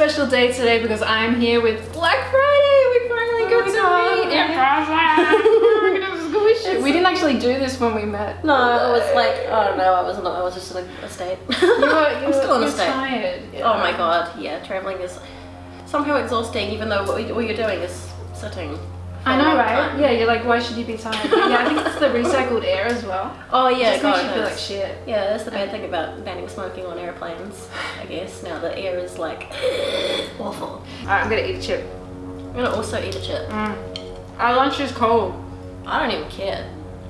special day today because I'm here with Black Friday. We finally got to meet in we didn't actually do this when we met. No, I was like, I don't know, I was not, I was just in a, state. You were, you I'm were, still in a state. tired. Oh my god, yeah, traveling is somehow exhausting even though what, we, what you're doing is sitting. For I a know, right? time. Yeah, you're like, why should you be tired? Yeah, I think it's the recycled air as well. Oh yeah, Just God, makes you feel like shit. Yeah, that's the bad thing about banning smoking on airplanes, I guess. Now the air is like awful. Alright, I'm gonna eat a chip. I'm gonna also eat a chip. Mm. Our lunch is cold. I don't even care.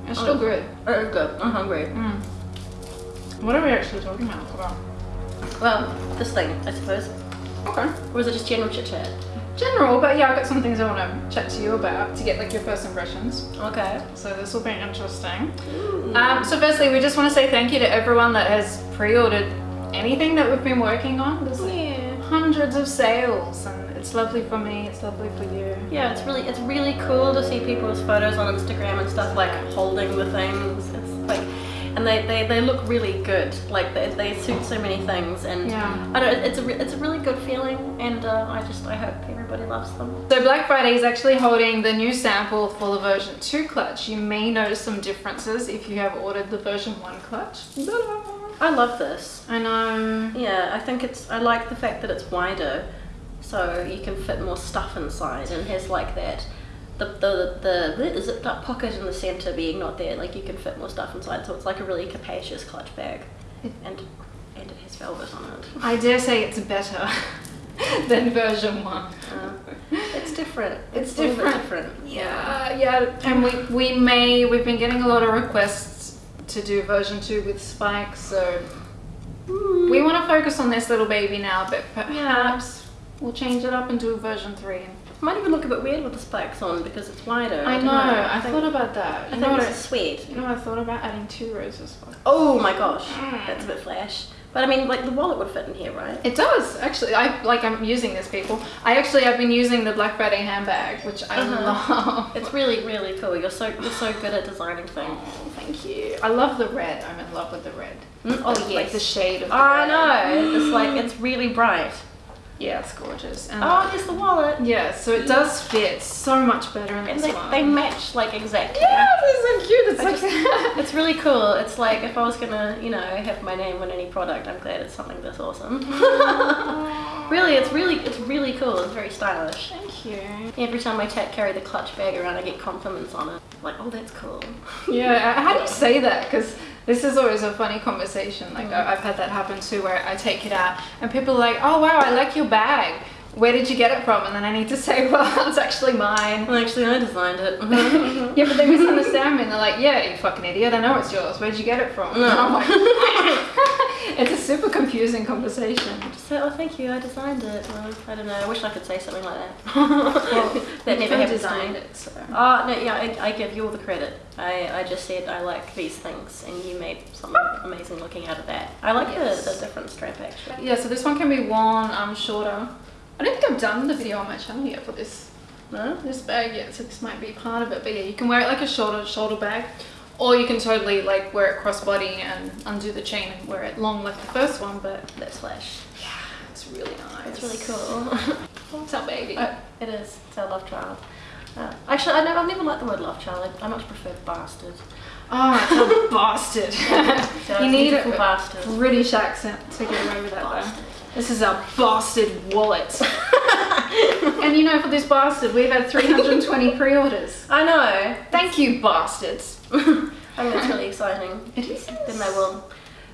It's still Oh. good. It's good. I'm hungry. Mm. What are we actually talking about? about? Well, this thing, I suppose. Okay. Or is it just general chit chat? General, but yeah, I've got some things I want to chat to you about to get like your first impressions. Okay. So this will be interesting. Um, so firstly, we just want to say thank you to everyone that has pre-ordered anything that we've been working on. There's like Yeah. hundreds of sales and it's lovely for me, it's lovely for you. Yeah, it's really it's really cool to see people's photos on Instagram and stuff like holding the things. It's like, and they, they, they look really good. Like they, they suit so many things, and Yeah. I don't. It's a re- it's a really good feeling, and uh, I just I hope everybody loves them. So Black Friday is actually holding the new sample for the version 2 clutch. You may notice some differences if you have ordered the version 1 clutch. I love this. I know. Yeah, I think it's I like the fact that it's wider, so you can fit more stuff inside, and has like that. The, the, the, the zipped up pocket in the center being not there, like you can fit more stuff inside, so it's like a really capacious clutch bag. And and it has velvet on it. I dare say it's better than version 1. Uh, it's different. It's a little bit different. different. Yeah, yeah. And we, we may, we've been getting a lot of requests to do version 2 with spikes, so we want to focus on this little baby now, but perhaps we'll change it up and do a version 3. Might even look a bit weird with the spikes on because it's wider. I don't know, I, think, thought about that. I You think know what it's I, a sweat. you know what I thought about adding two rows of spikes? Oh my gosh, Mm. that's a bit flash. But I mean, like the wallet would fit in here, right? It does actually. I like. I'm using this, people. I actually have been using the Black Friday handbag, which I Uh-huh. love. It's really, really cool. You're so you're so good at designing things. Oh, thank you. I love the red. I'm in love with the red. Mm, Oh yes. Like the shade of. The I red. know. It's like it's really bright. Yeah, it's gorgeous. And Oh, there's the wallet. yeah, so it does fit so much better in And this they, one. they match like exactly. yeah, they're so cute. It's like. just- it's really cool. It's like if I was gonna, you know, have my name on any product, I'm glad it's something this awesome. really, it's really, it's really cool. It's very stylish. Thank you. Every time I ta- carry the clutch bag around, I get compliments on it. Like, oh, that's cool. Yeah, how do you say that? Because this is always a funny conversation. Like Mm. I- I've had that happen too, where I take it out and people are like, "Oh wow, I like your bag. Where did you get it from?" And then I need to say, "Well, it's actually mine." Well, actually, I designed it. Yeah, but they misunderstand me and they're like, "Yeah, you fucking idiot. I know it's yours. Where'd you get it from?" And I'm like, it's a super confusing conversation. Just say, oh, thank you, I designed it. Well, I don't know. I wish I could say something like that. Well, that never to designed it, so. Oh, no, yeah, I, I give you all the credit. I, I just said I like these things, and you made something amazing looking out of that. I like Yes. the, the different strap, actually. Yeah, so this one can be worn um shorter. I don't think I've done the video on my channel yet for this No? this bag yet, so this might be part of it. But yeah, you can wear it like a shoulder shoulder bag, or you can totally like wear it crossbody and undo the chain and wear it long like the first one. But That's flash. yeah, it's really nice. It's really cool. What's up, baby? Uh, it is. It's our love child. Uh, actually, I I've never liked the word love child. I, I much prefer bastard. oh, it's a bastard. So you need a bastard. British accent to get away with that. though. Bastard. This is a bastard wallet. and you know, for this bastard, we've had 320 pre-orders. I know. Thank you, bastards. I think it's really exciting. It is. Then they will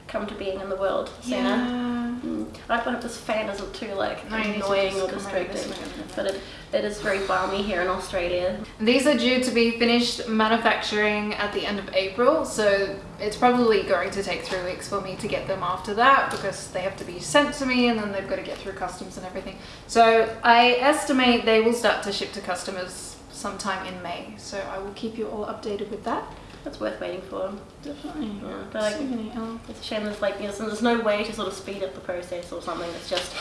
come to being in the world sooner. Yeah. Mm. I hope this fan isn't too like No, you need to annoying or come over this distracting. way a minute. But it, it is very balmy here in Australia. These are due to be finished manufacturing at the end of April, so it's probably going to take three weeks for me to get them after that because they have to be sent to me and then they've got to get through customs and everything. So I estimate they will start to ship to customers sometime in May. So I will keep you all updated with that. It's worth waiting for. Definitely. Yeah, but like, So many, it's a shame there's like you know, there's no way to sort of speed up the process or something. It's just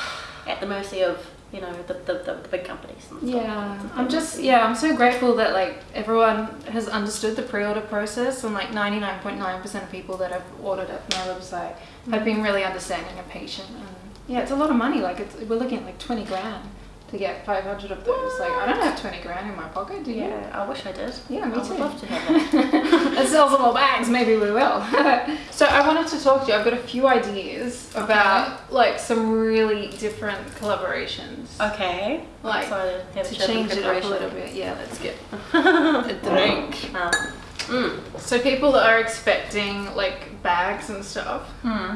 at the mercy of you know the the, the, the big companies. And stuff. Yeah, I'm just yeah, I'm so grateful that like everyone has understood the pre-order process and like 99.9% of people that have ordered at my website have mm. been really understanding and patient and Yeah, it's a lot of money. Like it's, we're looking at like twenty grand to get five hundred of those. Like I don't have twenty grand in my pocket. Do you? Yeah, I wish I did. Yeah, me I too. would love to have that. Sell some more bags. Maybe we will. so I wanted to talk to you. I've got a few ideas about like some really different collaborations. okay. Like. To a chat in change it up a little bit. Yeah, let's get a drink. Ah. Mm. So people are expecting like bags and stuff, Hmm.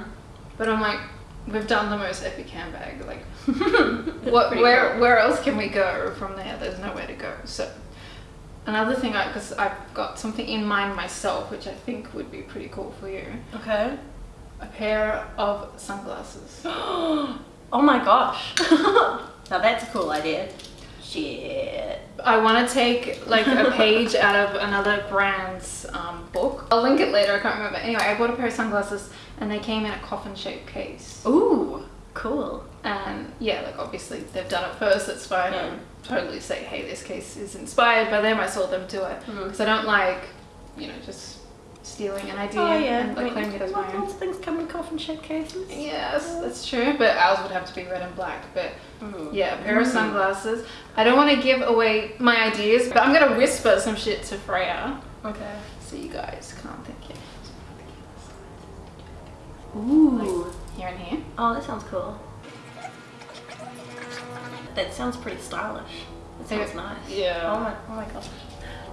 but I'm like, we've done the most epic handbag. Like, what? Where? cool. Where else can we go from there? There's nowhere to go. So another thing, I because I've got something in mind myself, which I think would be pretty cool for you. Okay. A pair of sunglasses. oh my gosh. now that's a cool idea. Shit. I want to take like a page out of another brand's um, book. I'll link it later. I can't remember. Anyway, I bought a pair of sunglasses, and they came in a coffin-shaped case. Ooh, cool. And yeah, like obviously they've done it first. That's fine. Yeah. I totally say, hey, this case is inspired by them. I saw them do it because I don't like, you know, just stealing an idea Oh yeah. and like, claiming it as my own. things come in coffin shaped cases. Yes, that's true. But ours would have to be red and black. But Mm. yeah, a pair of Mm. sunglasses. I don't want to give away my ideas, but I'm gonna whisper some shit to Freya Okay. so you guys can't think it. Ooh. Here and here. Oh, that sounds cool. That sounds pretty stylish. That sounds nice. Yeah. Oh my, oh my gosh.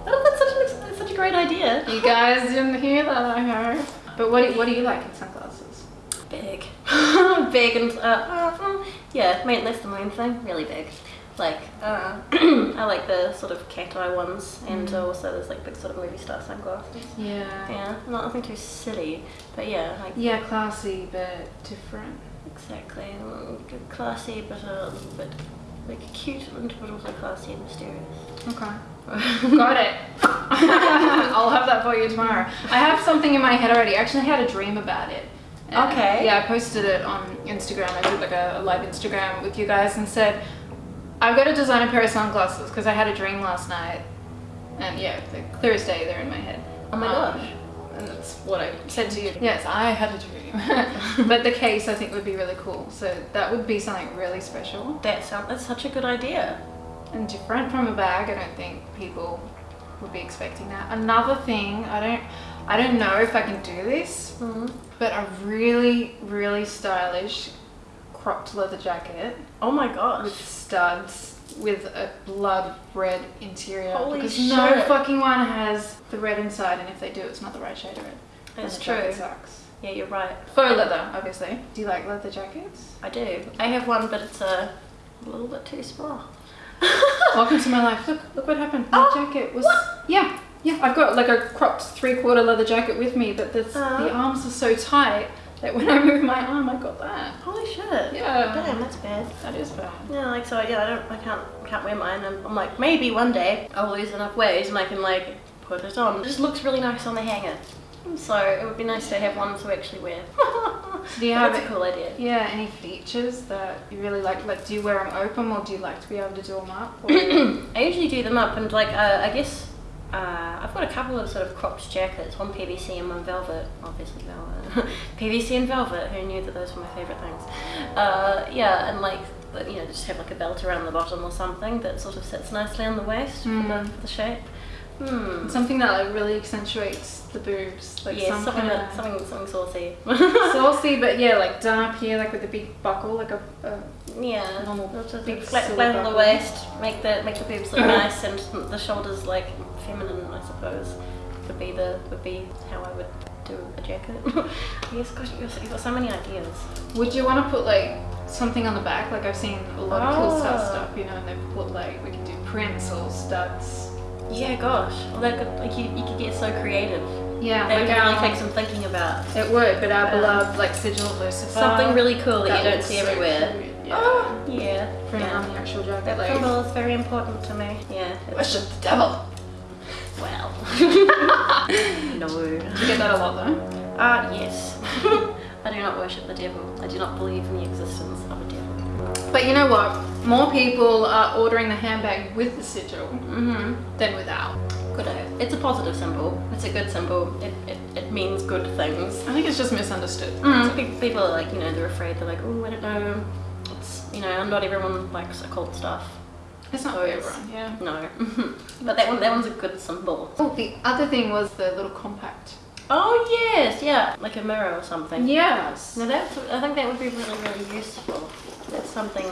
Oh, that's such, a, that's such a great idea. You guys didn't hear that, I hope. But what do, what do you like in sunglasses? Big. big and, uh, uh, mm, yeah, main, that's the main thing. Really big. Like, uh, I like the sort of cat eye ones, and Mm. also there's like big sort of movie star sunglasses. Yeah. Yeah, not nothing too silly, but yeah, like Yeah, classy but different. exactly, classy but a little bit like cute and but also classy and mysterious. Okay. Got it. I'll have that for you tomorrow. I have something in my head already. I actually had a dream about it. And, Okay. Yeah, I posted it on Instagram. I did like a, a live Instagram with you guys and said, I've got to design a pair of sunglasses because I had a dream last night. And yeah, the clearest day, they're in my head. Oh my Um, gosh. And that's what I said to you. Yes, I had a dream. but the case I think would be really cool. So that would be something really special That that's such a good idea. and different from a bag. I don't think people would be expecting that. Another thing, I don't I don't know if I can do this, Mm. but a really really stylish cropped leather jacket Oh my gosh. with studs with a blood red interior Holy because no fucking one has the red inside and if they do it's not the right shade of red. That's true. Sucks. Yeah, you're right. Faux leather, obviously. Do you like leather jackets? I do. I have one, but it's a little bit too small. Welcome to my life. Look, look what happened. My Oh, jacket was. what? Yeah, yeah. I've got like a cropped three-quarter leather jacket with me, but Uh. the arms are so tight that when I move my arm, I got that. Holy shit. Yeah. Damn, that's bad. That is bad. Yeah, like so. Yeah, I don't. I can't. Can't wear mine. And I'm like, maybe one day I'll lose enough weight and I can like put it on. It just looks really nice on the hanger. So it would be nice to have one to actually wear. Do you have That's a cool idea. Yeah. Any features that you really like? Like, do you wear them open, or do you like to be able to do them up? I usually do them up and like uh, I guess uh, I've got a couple of sort of cropped jackets, one PVC and one velvet, obviously velvet. PVC and velvet. Who knew that those were my favorite things? Uh, yeah, and like you know just have like a belt around the bottom or something that sort of sits nicely on the waist for, the, Mm. for the shape. Hmm. Something that like really accentuates the boobs, like yeah, some something kind that, something something saucy. saucy, but yeah, like done up here, like with a big buckle, like a, a Yeah, Normal a big flat, flat on the waist, make the make the boobs look nice, and the shoulders like feminine, I suppose. Would be the would be how I would do a jacket. yes, gosh, you've got- so many ideas. Would you want to put like something on the back? Like I've seen a lot of cool stud Oh. stuff, you know, and they've put like we can do prints or studs. Yeah, gosh, well, that could, like you, you could get so creative. Yeah, That would like really take some thinking about. it would, but our Um, beloved like sigil of Lucifer. Something really cool that, you don't see everywhere. Yeah. Oh, yeah. Print yeah. the actual jacket. That like, symbol is very important to me. Yeah. worship the devil. Well. no. Do you get that a lot though? Ah, yes. I do not worship the devil. I do not believe in the existence of a devil. But you know what? More people are ordering the handbag with the sigil Mm-hmm. than without. Good. It's a positive symbol. It's a good symbol. It, it, it means good things. I think it's just misunderstood. Mm, people are like, you know, they're afraid. They're like, oh, I don't know. It's, you know, not everyone likes occult stuff. It's not So for everyone, yeah. No. but that one, that one's a good symbol. Oh, the other thing was the little compact. Oh yes, yeah, like a mirror or something. Yes. Now that's, I think that would be really, really useful. That's something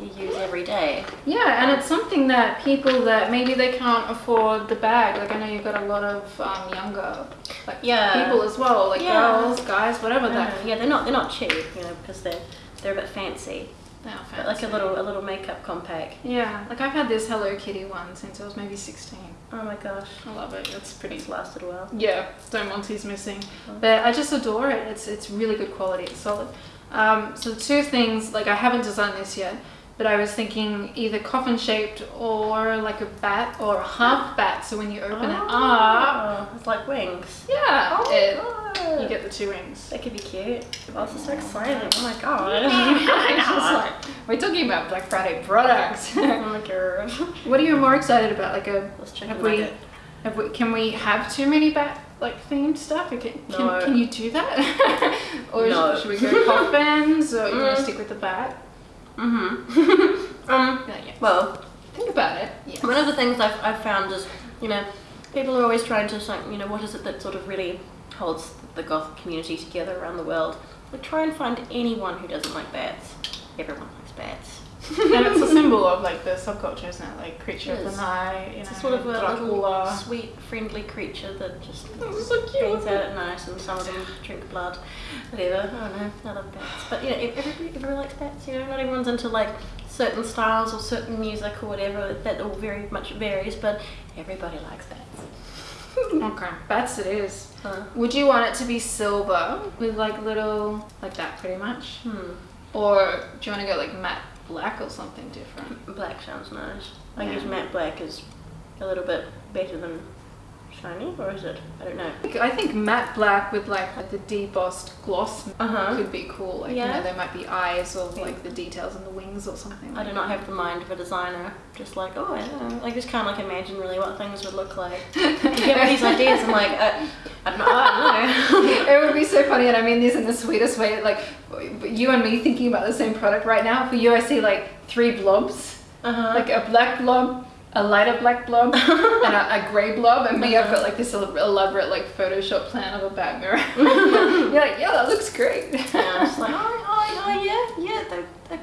you use every day. Yeah, and it's something that people that maybe they can't afford the bag. Like I know you've got a lot of um, younger like Yeah. people as well, like Yeah. girls, guys, whatever that. yeah, they're not they're not cheap, you know, because they're they're a bit fancy. They are But like a little a little makeup compact. Yeah, like I've had this Hello Kitty one since I was maybe 16. Oh my gosh, I love it. It's pretty. it's lasted a while. Yeah, Don't want Monty's missing, Oh. but I just adore it. It's it's really good quality. It's solid. Um, so the two things, like I haven't designed this yet, but I was thinking either coffin shaped or like a bat or a half bat. So when you open it up, Oh, it's like wings. yeah, Oh it, god. you get the two wings. that could be cute. Oh, this is so exciting. Oh my god. Just like, we're talking about Black Friday products. oh my god. what are you more excited about? Like a Let's check have we, have we can we have too many bat like themed stuff? Can, can, No. can you do that? or No. should we go coffins or you want Mm. to stick with the bat? Mm-hmm. um, Yeah, yeah. well, Think about it. Yeah. One of the things I've, I've found is, you know, people are always trying to, like, you know, what is it that sort of really holds the goth community together around the world? Like, try and find anyone who doesn't like bats. Everyone likes bats. And it's a symbol of like the subculture, isn't it? Like creature It of the night, you It's know, a sort of a little Dracula. sweet, friendly creature that just It's so cute. hangs out at night and some of them drink blood. Whatever. I don't know. I love bats. But, you know, everybody, everybody likes bats, you know, not everyone's into like certain styles or certain music or whatever. That all very much varies, but everybody likes bats. Okay, bats it is. Uh, Would you want it to be silver with like little like that, pretty much, hmm. or do you want to go like matte black or something different? Black sounds nice. I Yeah. guess matte black is a little bit better than shiny, or is it? I don't know. I think matte black with like the debossed gloss Uh huh. could be cool. Like you Yeah. know, there might be eyes or like the details in the wings or something. I do not have the mind of a designer. Just like, oh, I don't know. I just can't like imagine really what things would look like. You get all these ideas, and like, uh, I don't know. I don't know. it would be so funny, and I mean this in the sweetest way. Like you and me thinking about the same product right now. For you, I see like three blobs, Uh-huh. like a black blob, a lighter black blob, and a, a grey blob. And me, I've uh-huh. got like this elaborate like Photoshop plan of a bat mirror. You're like, yeah, that looks great. yeah, I'm just like, oh, oh, oh yeah, yeah. That, that,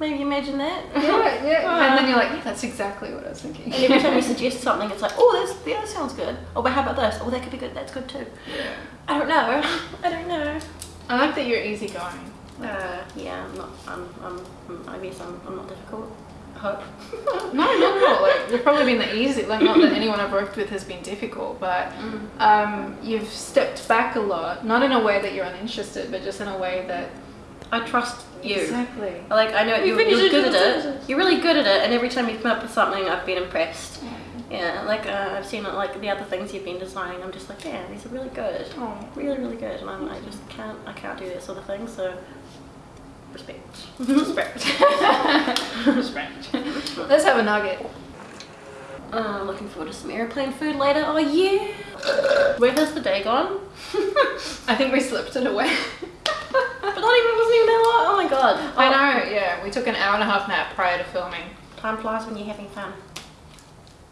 maybe imagine that. yeah, yeah. And then you're uh-huh. like, yeah, that's exactly what I was thinking. And every time you suggest something, it's like, oh, that's, yeah, that sounds good. Oh, but how about this? Oh, that could be good. That's good too. Yeah. I don't know. I don't know. I like that you're easygoing. Uh, yeah, I'm not. I'm. I'm. I'm I guess I'm. I'm not difficult. I hope. No, not at all. Like you've probably been the easy. Like not that anyone I've worked with has been difficult, but Mm. um, you've stepped back a lot. Not in a way that you're uninterested, but just in a way that I trust you. exactly. Like I know You you're, finished you're good at it. You're really good at it, and every time you come up with something, I've been impressed. Yeah, like uh, I've seen it, like the other things you've been designing. I'm just like, yeah, these are really good. Oh. Really, really good. And I'm, I just can't. I can't do that sort of thing. So respect. Respect. Respect. Let's have a nugget. Uh, looking forward to some airplane food later. Oh yeah. Where has the day gone? I think we slipped it away. But not even wasn't even that long. Oh my god. I Oh, know. Yeah, we took an hour and a half nap prior to filming. Time flies when you're having fun.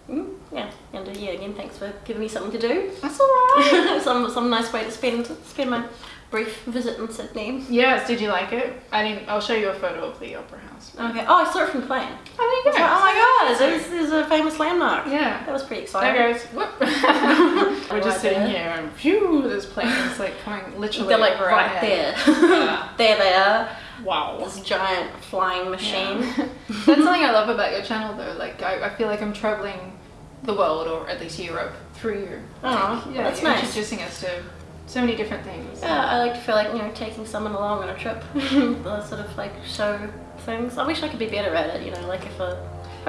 Mm, yeah, and uh, yeah, again, thanks for giving me something to do. That's alright. some some nice way to spend spend my brief visit in Sydney. yes. Did you like it? I didn't. I'll show you a photo of the opera house. Okay. Oh, I saw it from the plane. Oh, there you go. like, oh my god, this is a famous landmark. Yeah. That was pretty exciting. There goes. Whoop. We're just Right sitting there. here and phew, there's planes like coming literally. They're like right there. Yeah. there they are. Wow. This giant flying machine. Yeah. That's something I love about your channel though. Like I, I feel like I'm traveling the world or at least Europe through you. Oh, yeah, that's nice. introducing us to so many different things. Yeah, I like to feel like, you know, taking someone along on a trip. Sort of like show things. I wish I could be better at it, you know, like if a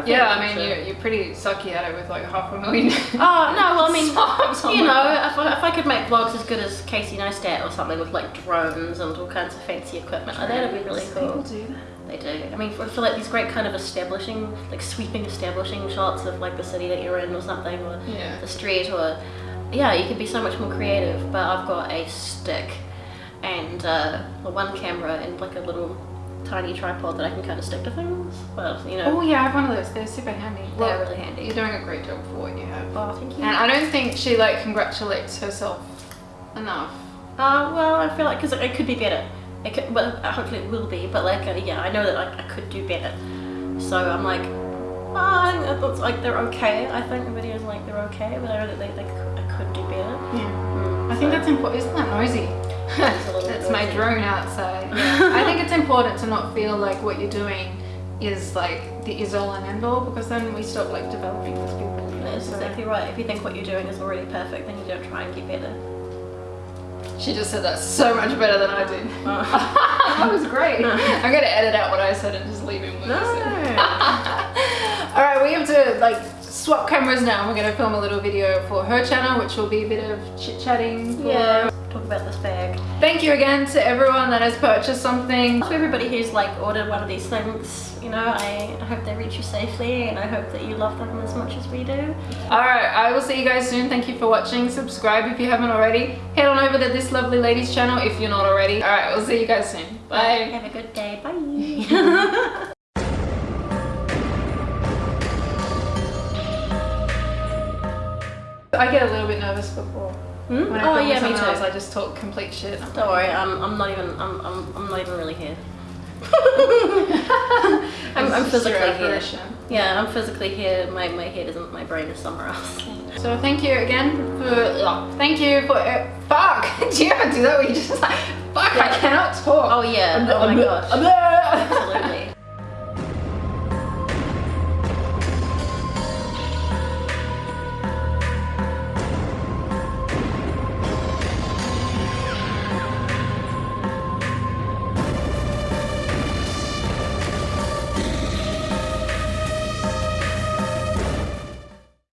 Yeah, I mean, you're, you're pretty sucky at it with like half a million. Oh no! Well, I mean, you know, if I, if I could make vlogs as good as Casey Neistat or something with like drones and all kinds of fancy equipment, oh, that'd be really cool. do that. They do. I mean, for, for like these great kind of establishing, like sweeping establishing shots of like the city that you're in or something, or Yeah. the street, or yeah, you could be so much more creative. But I've got a stick and uh, one camera and like a little tiny tripod that I can kind of stick to things. But you know, Oh yeah, I have one of those. They're super handy. they're really handy. You're doing a great job for what you have. Oh, thank you. And I don't think she like congratulates herself enough. Uh, well, I feel like because it could be better. It could, well, hopefully it will be. But like, uh, yeah, I know that like, I could do better. So I'm like, oh, I think that like they're okay. I think the videos like they're okay, but I know that they, they could, I could do better. Yeah. Mm, I think so- that's important. Isn't that noisy? It's That's my drone outside. Yeah. I think it's important to not feel like what you're doing is like the is all and end all because then we stop like developing as people. That's exactly right. If you think what you're doing is already perfect, then you don't try and get better. She just said that so much better than I did. Uh, that was great. I'm gonna edit out what I said and just leave him with No. All right, we have to like swap cameras now. We're gonna film a little video for her channel, which will be a bit of chit chatting. yeah. Talk about this bag. Thank you again to everyone that has purchased something. To everybody who's like ordered one of these things, you know, I, hope they reach you safely, and I hope that you love them as much as we do. All right, I will see you guys soon. Thank you for watching. Subscribe if you haven't already. Head on over to this lovely lady's channel if you're not already. All right, we'll see you guys soon. Bye. Have a good day. Bye. I get a little bit nervous before. Hmm? When I Oh yeah, me too. else, I just talk complete shit. Don't worry, I'm, I'm not even I'm, I'm, I'm not even really here. I'm, I'm It's just your physically here. Yeah, I'm physically here. My, my head isn't. My brain is somewhere else. So thank you again for oh, thank you for uh, fuck. do you ever do that where you just like fuck? I cannot talk. Oh yeah. Oh my gosh.